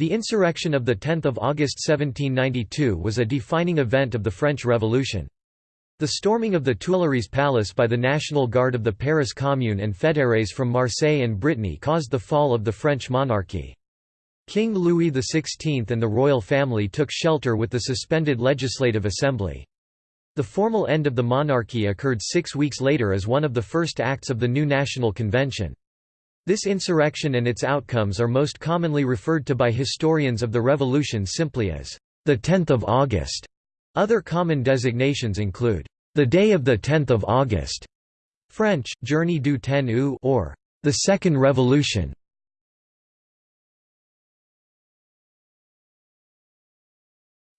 The insurrection of 10 August 1792 was a defining event of the French Revolution. The storming of the Tuileries Palace by the National Guard of the Paris Commune and fédérés from Marseille and Brittany caused the fall of the French monarchy. King Louis XVI and the royal family took shelter with the suspended Legislative Assembly. The formal end of the monarchy occurred six weeks later as one of the first acts of the new National Convention. This insurrection and its outcomes are most commonly referred to by historians of the Revolution simply as the 10th of August. Other common designations include the day of the 10th of August, French Journée du 10 août or the Second Revolution.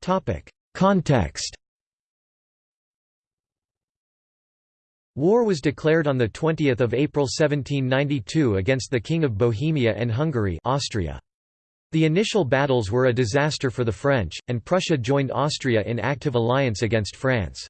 Topic: Context War was declared on 20 April 1792 against the King of Bohemia and Hungary Austria. The initial battles were a disaster for the French, and Prussia joined Austria in active alliance against France.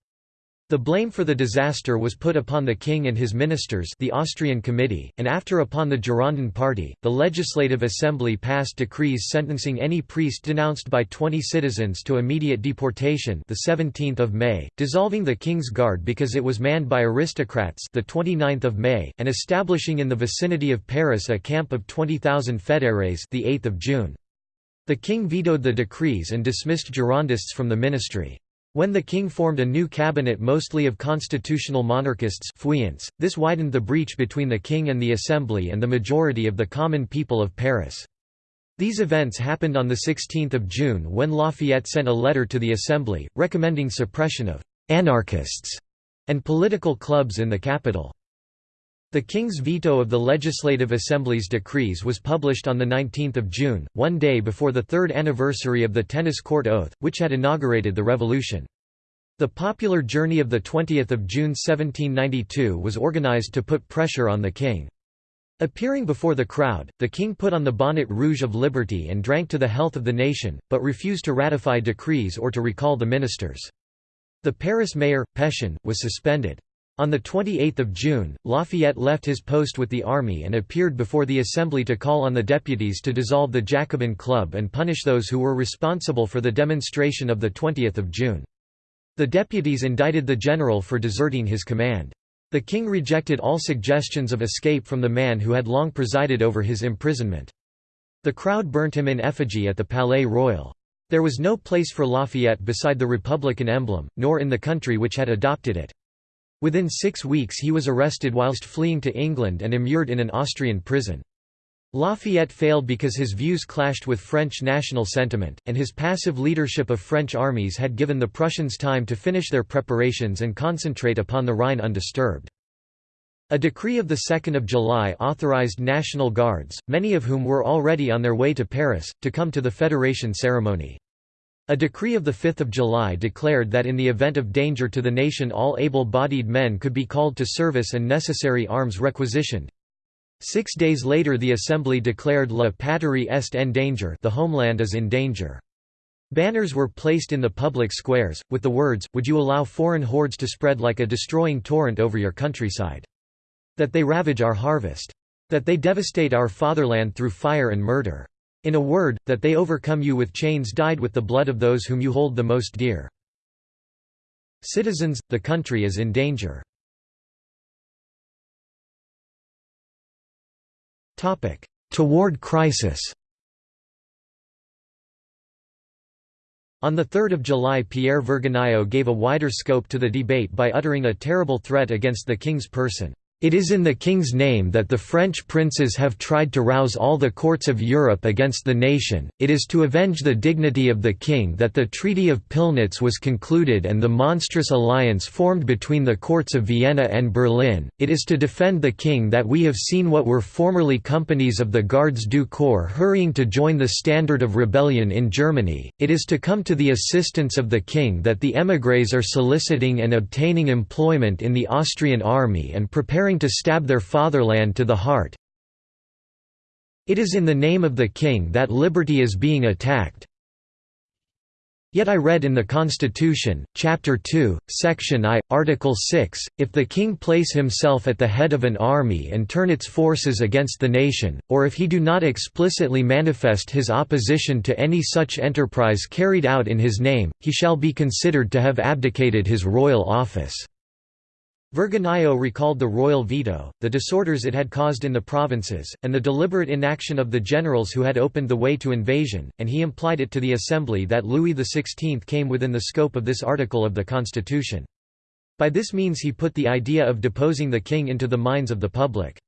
The blame for the disaster was put upon the king and his ministers the Austrian Committee, and after upon the Girondin party. The Legislative Assembly passed decrees sentencing any priest denounced by 20 citizens to immediate deportation the 17th of May, dissolving the King's Guard because it was manned by aristocrats the 29th of May, and establishing in the vicinity of Paris a camp of 20,000 fédérés the 8th of June. The king vetoed the decrees and dismissed Girondists from the ministry. When the king formed a new cabinet mostly of constitutional monarchists this widened the breach between the king and the assembly and the majority of the common people of Paris. These events happened on 16 June when Lafayette sent a letter to the assembly, recommending suppression of «anarchists» and political clubs in the capital. The King's veto of the Legislative Assembly's decrees was published on 19 June, one day before the third anniversary of the Tennis Court Oath, which had inaugurated the revolution. The popular journey of 20 June 1792 was organized to put pressure on the king. Appearing before the crowd, the king put on the bonnet rouge of liberty and drank to the health of the nation, but refused to ratify decrees or to recall the ministers. The Paris mayor, Pétion, was suspended. On 28 June, Lafayette left his post with the army and appeared before the Assembly to call on the deputies to dissolve the Jacobin Club and punish those who were responsible for the demonstration of 20 June. The deputies indicted the general for deserting his command. The king rejected all suggestions of escape from the man who had long presided over his imprisonment. The crowd burnt him in effigy at the Palais Royal. There was no place for Lafayette beside the Republican emblem, nor in the country which had adopted it. Within six weeks he was arrested whilst fleeing to England and immured in an Austrian prison. Lafayette failed because his views clashed with French national sentiment, and his passive leadership of French armies had given the Prussians time to finish their preparations and concentrate upon the Rhine undisturbed. A decree of 2 July authorized National Guards, many of whom were already on their way to Paris, to come to the Federation ceremony. A decree of 5 July declared that in the event of danger to the nation all able-bodied men could be called to service and necessary arms requisitioned. Six days later the Assembly declared La patrie est en danger the homeland is in danger. Banners were placed in the public squares, with the words, Would you allow foreign hordes to spread like a destroying torrent over your countryside? That they ravage our harvest. That they devastate our fatherland through fire and murder. In a word, that they overcome you with chains dyed with the blood of those whom you hold the most dear. Citizens, the country is in danger. Toward crisis On 3 July Pierre Vergniaud gave a wider scope to the debate by uttering a terrible threat against the king's person. It is in the king's name that the French princes have tried to rouse all the courts of Europe against the nation, it is to avenge the dignity of the king that the Treaty of Pillnitz was concluded and the monstrous alliance formed between the courts of Vienna and Berlin, it is to defend the king that we have seen what were formerly companies of the Gardes du Corps hurrying to join the standard of rebellion in Germany, it is to come to the assistance of the king that the émigrés are soliciting and obtaining employment in the Austrian army and preparing to stab their fatherland to the heart. It is in the name of the king that liberty is being attacked. Yet I read in the Constitution, Chapter 2, Section I, Article 6, if the king place himself at the head of an army and turn its forces against the nation, or if he do not explicitly manifest his opposition to any such enterprise carried out in his name, he shall be considered to have abdicated his royal office. Vergniaud recalled the royal veto, the disorders it had caused in the provinces, and the deliberate inaction of the generals who had opened the way to invasion, and he implied it to the Assembly that Louis XVI came within the scope of this article of the Constitution. By this means he put the idea of deposing the king into the minds of the public.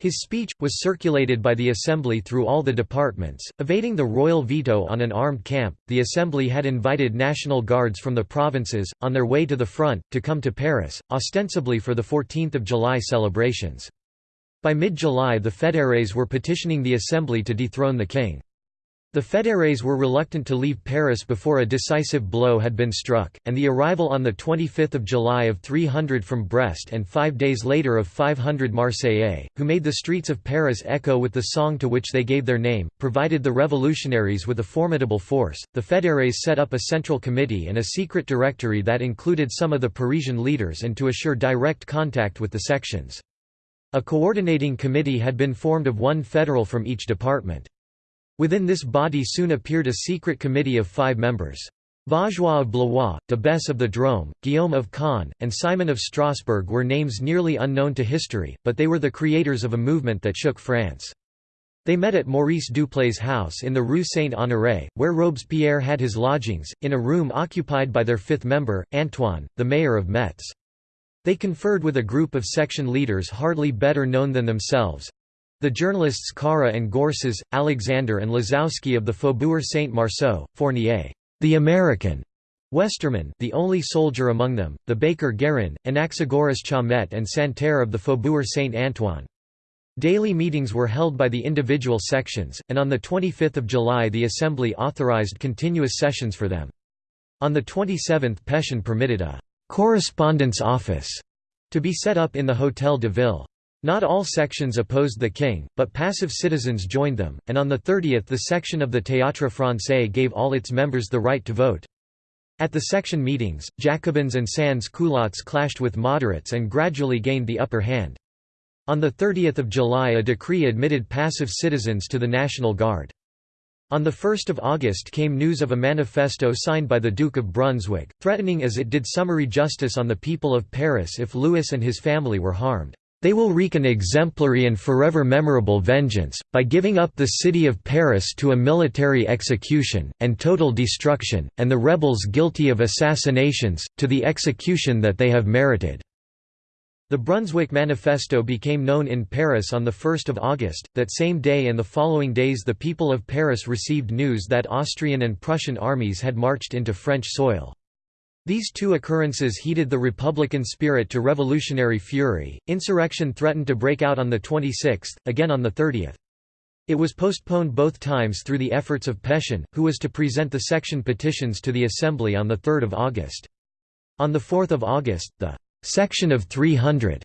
His speech, was circulated by the Assembly through all the departments. Evading the royal veto on an armed camp, the Assembly had invited National Guards from the provinces, on their way to the front, to come to Paris, ostensibly for the 14th of July celebrations. By mid-July the fédérés were petitioning the Assembly to dethrone the king. The fédérés were reluctant to leave Paris before a decisive blow had been struck, and the arrival on 25 July of 300 from Brest and five days later of 500 Marseillais, who made the streets of Paris echo with the song to which they gave their name, provided the revolutionaries with a formidable force. The fédérés set up a central committee and a secret directory that included some of the Parisian leaders and to assure direct contact with the sections. A coordinating committee had been formed of one federal from each department. Within this body soon appeared a secret committee of five members. Vaugeois of Blois, de Besse of the Drôme, Guillaume of Caen, and Simon of Strasbourg were names nearly unknown to history, but they were the creators of a movement that shook France. They met at Maurice Duplay's house in the Rue Saint-Honoré, where Robespierre had his lodgings, in a room occupied by their fifth member, Antoine, the mayor of Metz. They conferred with a group of section leaders hardly better known than themselves, the journalists Carra and Gorsas, Alexander and Lazowski of the Faubourg Saint-Marceau, Fournier, the American, Westermann the only soldier among them, the baker Guérin, Anaxagoras Chaumette and Santerre of the Faubourg Saint-Antoine. Daily meetings were held by the individual sections, and on 25 July the Assembly authorized continuous sessions for them. On the 27th Pétion permitted a «correspondence office» to be set up in the Hôtel de Ville. Not all sections opposed the king, but passive citizens joined them, and on the 30th the section of the Théâtre Français gave all its members the right to vote. At the section meetings, Jacobins and sans-culottes clashed with moderates and gradually gained the upper hand. On 30 July a decree admitted passive citizens to the National Guard. On 1 August came news of a manifesto signed by the Duke of Brunswick, threatening as it did summary justice on the people of Paris if Louis and his family were harmed. They will wreak an exemplary and forever memorable vengeance, by giving up the city of Paris to a military execution, and total destruction, and the rebels guilty of assassinations, to the execution that they have merited." The Brunswick Manifesto became known in Paris on 1 August. That same day and the following days the people of Paris received news that Austrian and Prussian armies had marched into French soil. These two occurrences heated the Republican spirit to revolutionary fury. Insurrection threatened to break out on the 26th, again on the 30th. It was postponed both times through the efforts of Pétion, who was to present the section petitions to the Assembly on 3 August. On 4 August, the «Section of 300»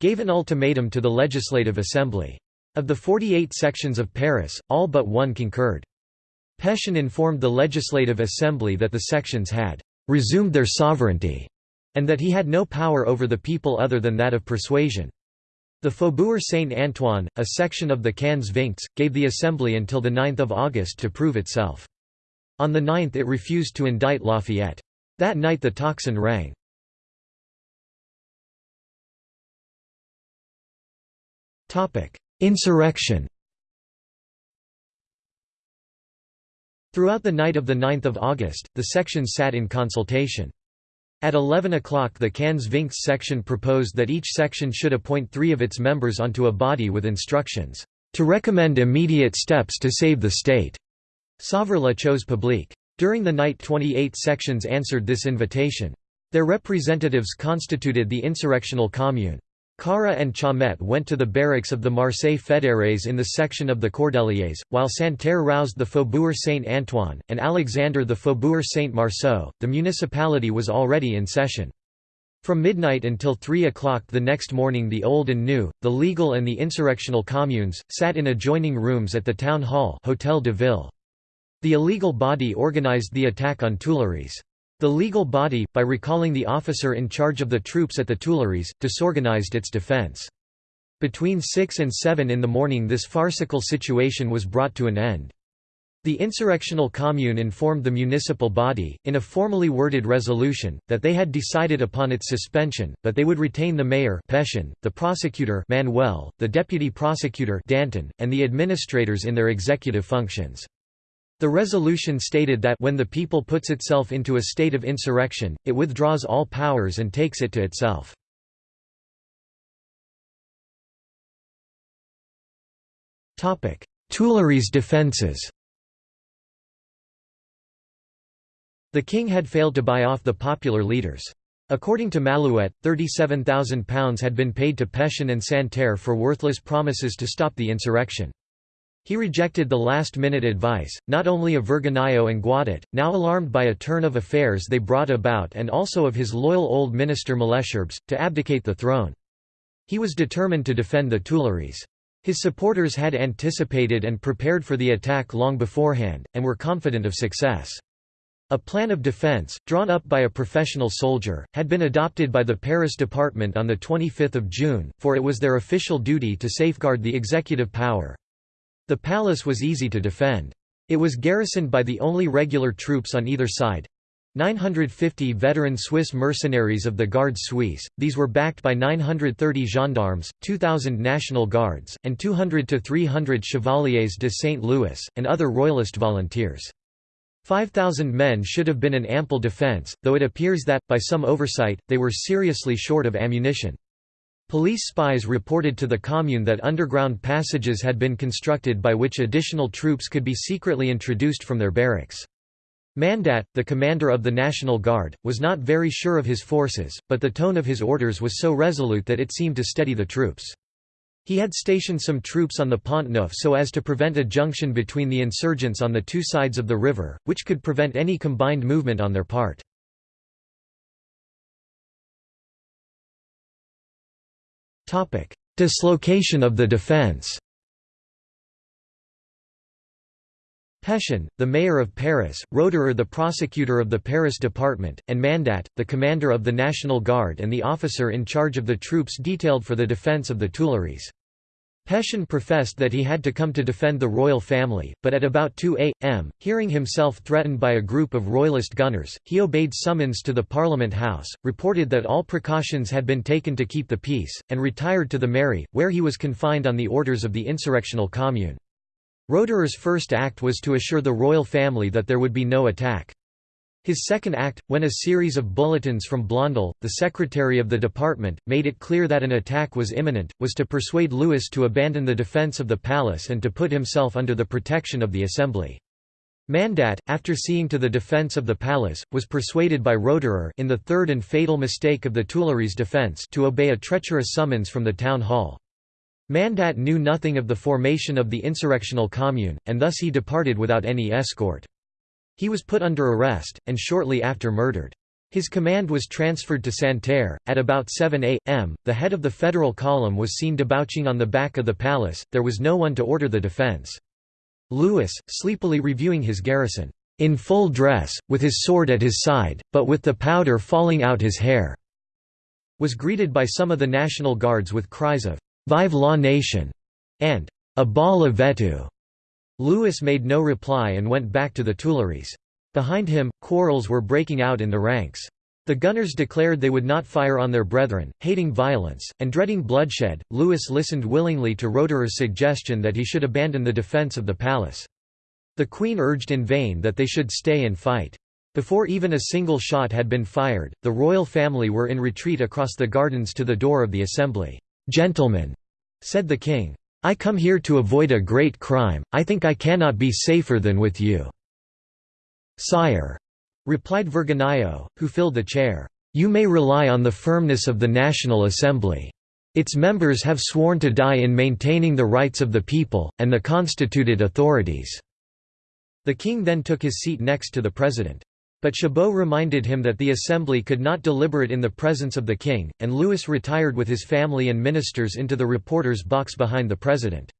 gave an ultimatum to the Legislative Assembly. Of the 48 sections of Paris, all but one concurred. Pétion informed the Legislative Assembly that the sections had resumed their sovereignty, and that he had no power over the people other than that of persuasion. The Faubourg Saint-Antoine, a section of the Quinze Vingts, gave the Assembly until 9 August to prove itself. On the 9th it refused to indict Lafayette. That night the tocsin rang. Insurrection Throughout the night of 9 August, the sections sat in consultation. At 11 o'clock the Vingts section proposed that each section should appoint three of its members onto a body with instructions, "...to recommend immediate steps to save the state." Sauver la chose publique. During the night 28 sections answered this invitation. Their representatives constituted the insurrectional commune. Carra and Chaumette went to the barracks of the Marseille Fédérés in the section of the Cordeliers, while Santerre roused the Faubourg Saint-Antoine, and Alexander the Faubourg Saint-Marceau. The municipality was already in session. From midnight until 3 o'clock the next morning the old and new, the legal and the insurrectional communes, sat in adjoining rooms at the town hall Hôtel de Ville. The illegal body organized the attack on Tuileries. The legal body, by recalling the officer in charge of the troops at the Tuileries, disorganized its defense. Between 6 and 7 in the morning this farcical situation was brought to an end. The insurrectional commune informed the municipal body, in a formally worded resolution, that they had decided upon its suspension, but they would retain the mayor Pétion, the prosecutor Manuel, the deputy prosecutor Danton, and the administrators in their executive functions. The resolution stated that when the people puts itself into a state of insurrection, it withdraws all powers and takes it to itself. Tuileries defences The king had failed to buy off the popular leaders. According to Malouet, £37,000 had been paid to Pétion and Santerre for worthless promises to stop the insurrection. He rejected the last-minute advice, not only of Vergniaud and Guadet, now alarmed by a turn of affairs they brought about and also of his loyal old minister Malesherbes, to abdicate the throne. He was determined to defend the Tuileries. His supporters had anticipated and prepared for the attack long beforehand, and were confident of success. A plan of defense, drawn up by a professional soldier, had been adopted by the Paris department on 25 June, for it was their official duty to safeguard the executive power. The palace was easy to defend. It was garrisoned by the only regular troops on either side, 950 veteran Swiss mercenaries of the Garde Suisse, these were backed by 930 gendarmes, 2,000 National Guards, and 200 to 300 Chevaliers de St. Louis, and other royalist volunteers. 5,000 men should have been an ample defense, though it appears that, by some oversight, they were seriously short of ammunition. Police spies reported to the Commune that underground passages had been constructed by which additional troops could be secretly introduced from their barracks. Mandat, the commander of the National Guard, was not very sure of his forces, but the tone of his orders was so resolute that it seemed to steady the troops. He had stationed some troops on the Pont Neuf so as to prevent a junction between the insurgents on the two sides of the river, which could prevent any combined movement on their part. Dislocation of the defense Pétion, the mayor of Paris, Roederer the prosecutor of the Paris department, and Mandat, the commander of the National Guard and the officer in charge of the troops detailed for the defense of the Tuileries. Pétion professed that he had to come to defend the royal family, but at about 2 a.m., hearing himself threatened by a group of royalist gunners, he obeyed summons to the Parliament House, reported that all precautions had been taken to keep the peace, and retired to the Mairie, where he was confined on the orders of the insurrectional commune. Roederer's first act was to assure the royal family that there would be no attack. His second act, when a series of bulletins from Blondel, the secretary of the department, made it clear that an attack was imminent, was to persuade Louis to abandon the defence of the palace and to put himself under the protection of the assembly. Mandat, after seeing to the defence of the palace, was persuaded by Roederer in the third and fatal mistake of the Tuileries defence to obey a treacherous summons from the town hall. Mandat knew nothing of the formation of the insurrectional commune, and thus he departed without any escort. He was put under arrest, and shortly after murdered. His command was transferred to Santerre. At about 7 a.m., the head of the federal column was seen debouching on the back of the palace, there was no one to order the defense. Louis, sleepily reviewing his garrison, in full dress, with his sword at his side, but with the powder falling out his hair, was greeted by some of the National Guards with cries of Vive la nation, and a ball of vetu. Louis made no reply and went back to the Tuileries. Behind him, quarrels were breaking out in the ranks. The gunners declared they would not fire on their brethren, hating violence, and dreading bloodshed. Louis listened willingly to Roederer's suggestion that he should abandon the defence of the palace. The queen urged in vain that they should stay and fight. Before even a single shot had been fired, the royal family were in retreat across the gardens to the door of the assembly. Gentlemen, said the king, I come here to avoid a great crime, I think I cannot be safer than with you. Sire, replied Vergniaud, who filled the chair, you may rely on the firmness of the National Assembly. Its members have sworn to die in maintaining the rights of the people, and the constituted authorities." The king then took his seat next to the president. But Chabot reminded him that the assembly could not deliberate in the presence of the king, and Louis retired with his family and ministers into the reporter's box behind the president.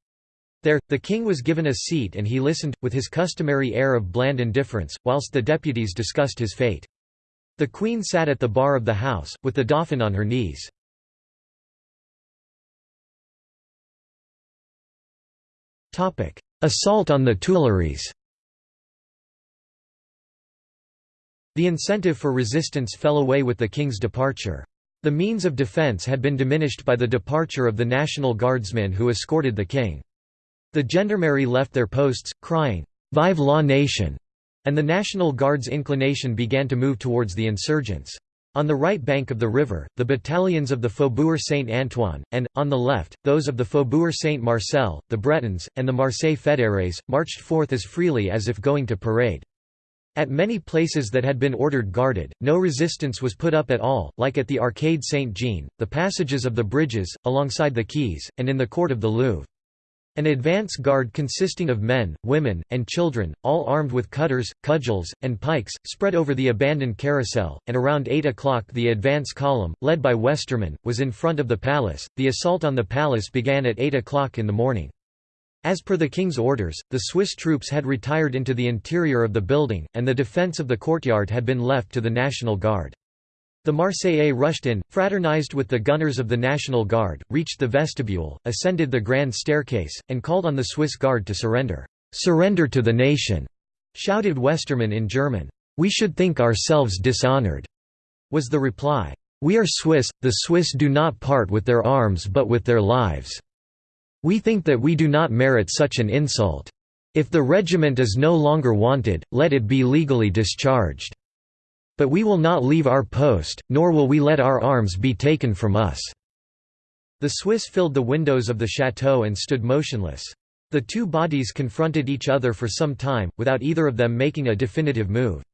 There, the king was given a seat and he listened, with his customary air of bland indifference, whilst the deputies discussed his fate. The queen sat at the bar of the house, with the dauphin on her knees. Assault on the Tuileries The incentive for resistance fell away with the king's departure. The means of defence had been diminished by the departure of the National Guardsmen who escorted the king. The gendarmerie left their posts, crying, "'Vive la nation!' and the National Guard's inclination began to move towards the insurgents. On the right bank of the river, the battalions of the Faubourg Saint-Antoine, and, on the left, those of the Faubourg Saint-Marcel, the Bretons, and the Marseille Fédérés, marched forth as freely as if going to parade. At many places that had been ordered guarded, no resistance was put up at all, like at the Arcade Saint-Jean, the passages of the bridges, alongside the quays, and in the court of the Louvre. An advance guard consisting of men, women, and children, all armed with cutters, cudgels, and pikes, spread over the abandoned Carrousel, and around 8 o'clock the advance column, led by Westermann, was in front of the palace. The assault on the palace began at 8 o'clock in the morning. As per the king's orders, the Swiss troops had retired into the interior of the building, and the defence of the courtyard had been left to the National Guard. The Marseillais rushed in, fraternized with the gunners of the National Guard, reached the vestibule, ascended the grand staircase, and called on the Swiss Guard to surrender. "'Surrender to the nation!' shouted Westermann in German. "'We should think ourselves dishonored,' was the reply. "'We are Swiss, the Swiss do not part with their arms but with their lives. We think that we do not merit such an insult. If the regiment is no longer wanted, let it be legally discharged. But we will not leave our post, nor will we let our arms be taken from us." The Swiss filled the windows of the chateau and stood motionless. The two bodies confronted each other for some time, without either of them making a definitive move.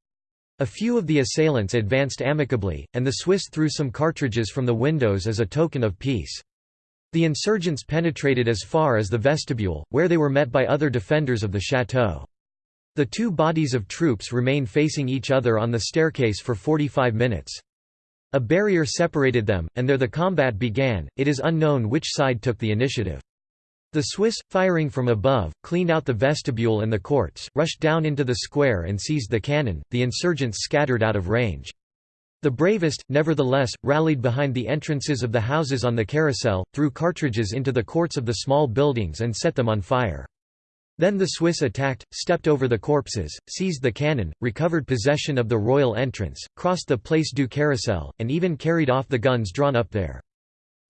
A few of the assailants advanced amicably, and the Swiss threw some cartridges from the windows as a token of peace. The insurgents penetrated as far as the vestibule, where they were met by other defenders of the chateau. The two bodies of troops remained facing each other on the staircase for 45 minutes. A barrier separated them, and there the combat began, it is unknown which side took the initiative. The Swiss, firing from above, cleaned out the vestibule and the courts, rushed down into the square and seized the cannon, the insurgents scattered out of range. The bravest, nevertheless, rallied behind the entrances of the houses on the Carrousel, threw cartridges into the courts of the small buildings and set them on fire. Then the Swiss attacked, stepped over the corpses, seized the cannon, recovered possession of the royal entrance, crossed the Place du Carrousel, and even carried off the guns drawn up there.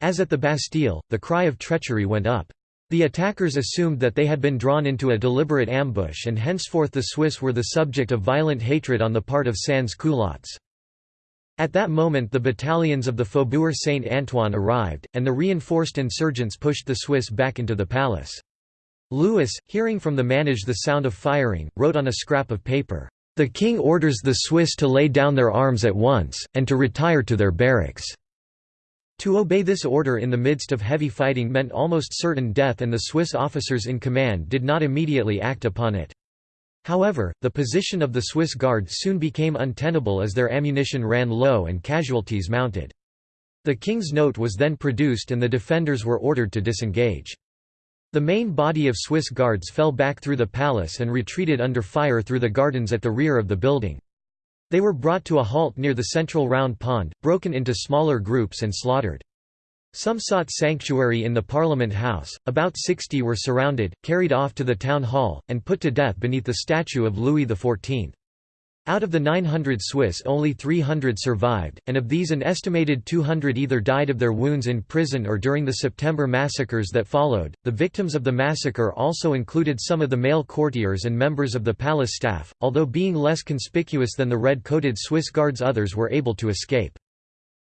As at the Bastille, the cry of treachery went up. The attackers assumed that they had been drawn into a deliberate ambush and henceforth the Swiss were the subject of violent hatred on the part of sans-culottes. At that moment the battalions of the Faubourg Saint-Antoine arrived, and the reinforced insurgents pushed the Swiss back into the palace. Louis, hearing from the Manège the sound of firing, wrote on a scrap of paper, "...the king orders the Swiss to lay down their arms at once, and to retire to their barracks." To obey this order in the midst of heavy fighting meant almost certain death and the Swiss officers in command did not immediately act upon it. However, the position of the Swiss Guard soon became untenable as their ammunition ran low and casualties mounted. The king's note was then produced and the defenders were ordered to disengage. The main body of Swiss guards fell back through the palace and retreated under fire through the gardens at the rear of the building. They were brought to a halt near the central round pond, broken into smaller groups and slaughtered. Some sought sanctuary in the Parliament House, about 60 were surrounded, carried off to the town hall, and put to death beneath the statue of Louis XIV. Out of the 900 Swiss only 300 survived, and of these an estimated 200 either died of their wounds in prison or during the September massacres that followed. The victims of the massacre also included some of the male courtiers and members of the palace staff, although being less conspicuous than the red-coated Swiss guards others were able to escape.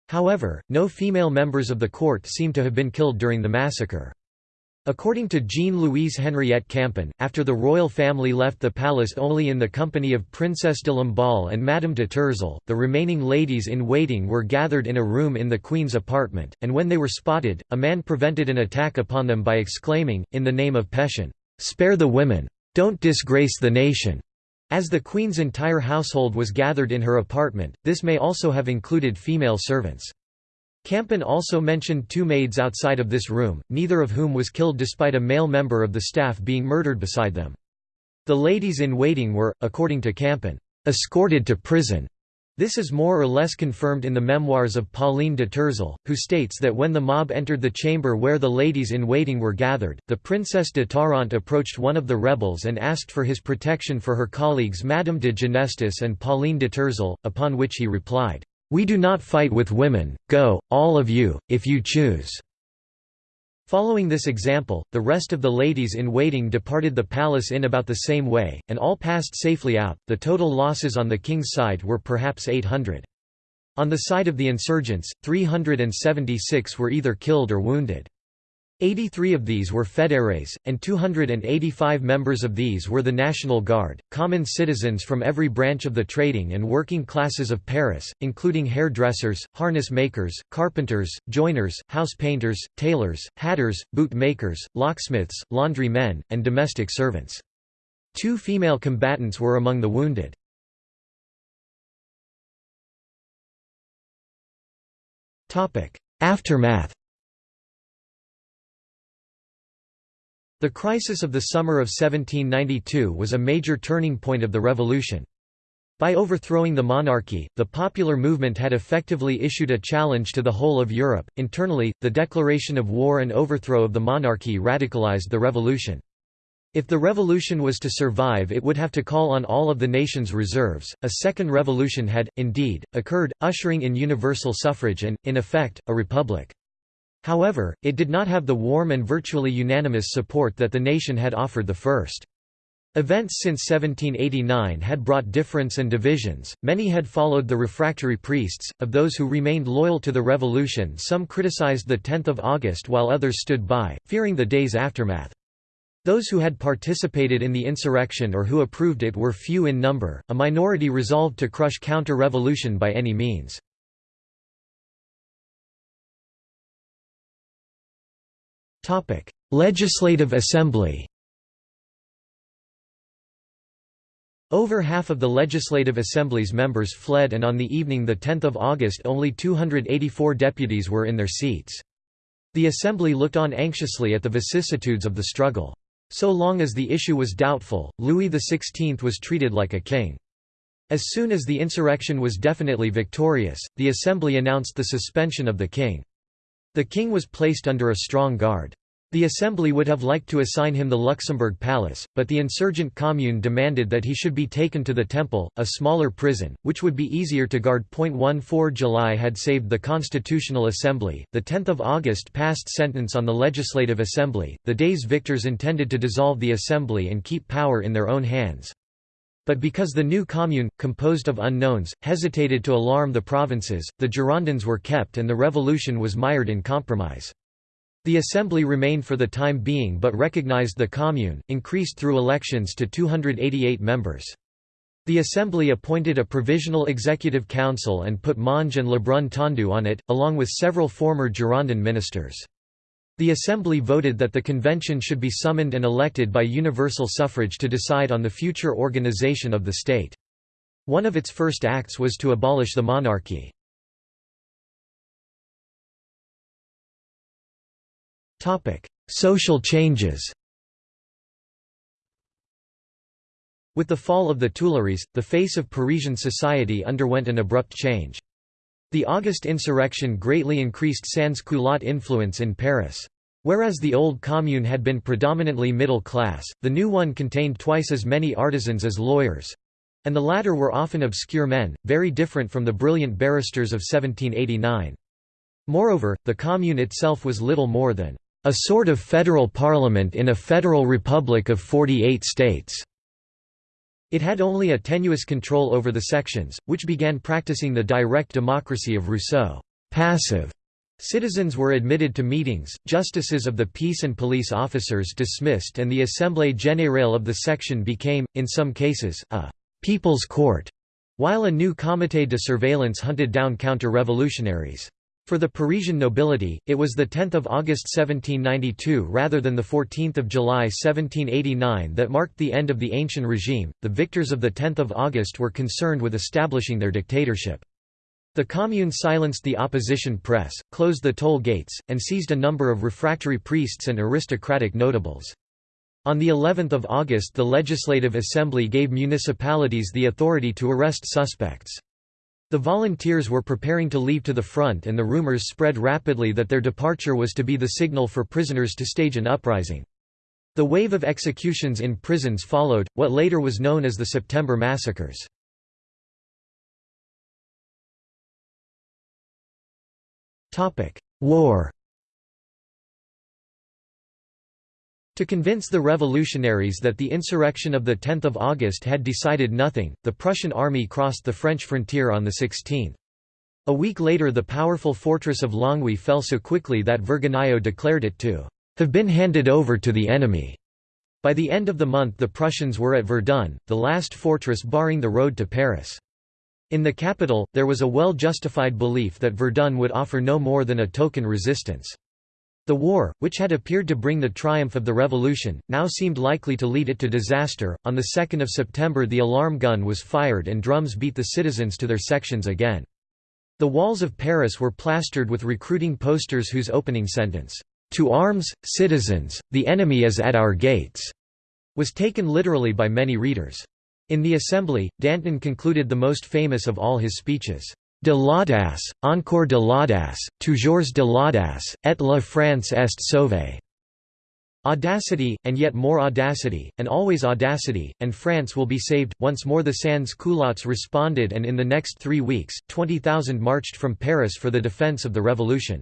However, no female members of the court seem to have been killed during the massacre. According to Jeanne-Louise Henriette Campan, after the royal family left the palace only in the company of Princess de Lamballe and Madame de Tourzel, the remaining ladies in waiting were gathered in a room in the queen's apartment, and when they were spotted, a man prevented an attack upon them by exclaiming, in the name of Pétion, "'Spare the women! Don't disgrace the nation!' As the queen's entire household was gathered in her apartment, this may also have included female servants. Campan also mentioned two maids outside of this room, neither of whom was killed despite a male member of the staff being murdered beside them. The ladies in waiting were, according to Campan, escorted to prison. This is more or less confirmed in the memoirs of Pauline de Tourzel, who states that when the mob entered the chamber where the ladies in waiting were gathered, the Princess de Tarente approached one of the rebels and asked for his protection for her colleagues Madame de Ginestous and Pauline de Tourzel, upon which he replied, "'We do not fight with women, go, all of you, if you choose.' Following this example, the rest of the ladies in waiting departed the palace in about the same way, and all passed safely out. The total losses on the king's side were perhaps 800. On the side of the insurgents, 376 were either killed or wounded. 83 of these were fédérés, and 285 members of these were the National Guard, common citizens from every branch of the trading and working classes of Paris, including hairdressers, harness makers, carpenters, joiners, house painters, tailors, hatters, boot makers, locksmiths, laundry men, and domestic servants. Two female combatants were among the wounded. Aftermath The crisis of the summer of 1792 was a major turning point of the revolution. By overthrowing the monarchy, the popular movement had effectively issued a challenge to the whole of Europe. Internally, the declaration of war and overthrow of the monarchy radicalized the revolution. If the revolution was to survive, it would have to call on all of the nation's reserves. A second revolution had, indeed, occurred, ushering in universal suffrage and, in effect, a republic. However, it did not have the warm and virtually unanimous support that the nation had offered the first. Events since 1789 had brought difference and divisions, many had followed the refractory priests, of those who remained loyal to the revolution some criticized the 10th of August while others stood by, fearing the day's aftermath. Those who had participated in the insurrection or who approved it were few in number, a minority resolved to crush counter-revolution by any means. Legislative Assembly Over half of the Legislative Assembly's members fled and on the evening 10 August only 284 deputies were in their seats. The Assembly looked on anxiously at the vicissitudes of the struggle. So long as the issue was doubtful, Louis XVI was treated like a king. As soon as the insurrection was definitely victorious, the Assembly announced the suspension of the king. The king was placed under a strong guard. The Assembly would have liked to assign him the Luxembourg Palace, but the insurgent commune demanded that he should be taken to the Temple, a smaller prison, which would be easier to guard. 14 July had saved the Constitutional Assembly, the 10th of August passed sentence on the Legislative Assembly, the day's victors intended to dissolve the Assembly and keep power in their own hands. But because the new commune, composed of unknowns, hesitated to alarm the provinces, the Girondins were kept and the revolution was mired in compromise. The assembly remained for the time being but recognized the commune, increased through elections to 288 members. The assembly appointed a provisional executive council and put Monge and Lebrun Tondu on it, along with several former Girondin ministers. The Assembly voted that the convention should be summoned and elected by universal suffrage to decide on the future organization of the state. One of its first acts was to abolish the monarchy. Social changes With the fall of the Tuileries, the face of Parisian society underwent an abrupt change. The August insurrection greatly increased sans-culotte influence in Paris. Whereas the old commune had been predominantly middle class, the new one contained twice as many artisans as lawyers—and the latter were often obscure men, very different from the brilliant barristers of 1789. Moreover, the commune itself was little more than a sort of federal parliament in a federal republic of 48 states. It had only a tenuous control over the sections, which began practicing the direct democracy of Rousseau. Passive Citizens were admitted to meetings, justices of the peace and police officers dismissed and the Assemblée générale of the section became, in some cases, a «people's court», while a new comité de surveillance hunted down counter-revolutionaries. For the Parisian nobility, it was 10 August 1792 rather than 14 July 1789 that marked the end of the ancient regime. The victors of 10 August were concerned with establishing their dictatorship. The Commune silenced the opposition press, closed the toll gates, and seized a number of refractory priests and aristocratic notables. On the 11th of August the Legislative Assembly gave municipalities the authority to arrest suspects. The volunteers were preparing to leave to the front and the rumors spread rapidly that their departure was to be the signal for prisoners to stage an uprising. The wave of executions in prisons followed, what later was known as the September Massacres. War To convince the revolutionaries that the insurrection of 10 August had decided nothing, the Prussian army crossed the French frontier on the 16th. A week later the powerful fortress of Longwy fell so quickly that Vergniaud declared it to have been handed over to the enemy. By the end of the month the Prussians were at Verdun, the last fortress barring the road to Paris. In the capital, there was a well-justified belief that Verdun would offer no more than a token resistance. The war, which had appeared to bring the triumph of the revolution, now seemed likely to lead it to disaster. On the 2nd of September, the alarm gun was fired and drums beat the citizens to their sections again. The walls of Paris were plastered with recruiting posters whose opening sentence, "To arms, citizens, the enemy is at our gates," was taken literally by many readers. In the assembly, Danton concluded the most famous of all his speeches, De l'audace, encore de l'audace, toujours de l'audace, et la France est sauvée. Audacity, and yet more audacity, and always audacity, and France will be saved. Once more the sans culottes responded and in the next three weeks, 20,000 marched from Paris for the defense of the revolution.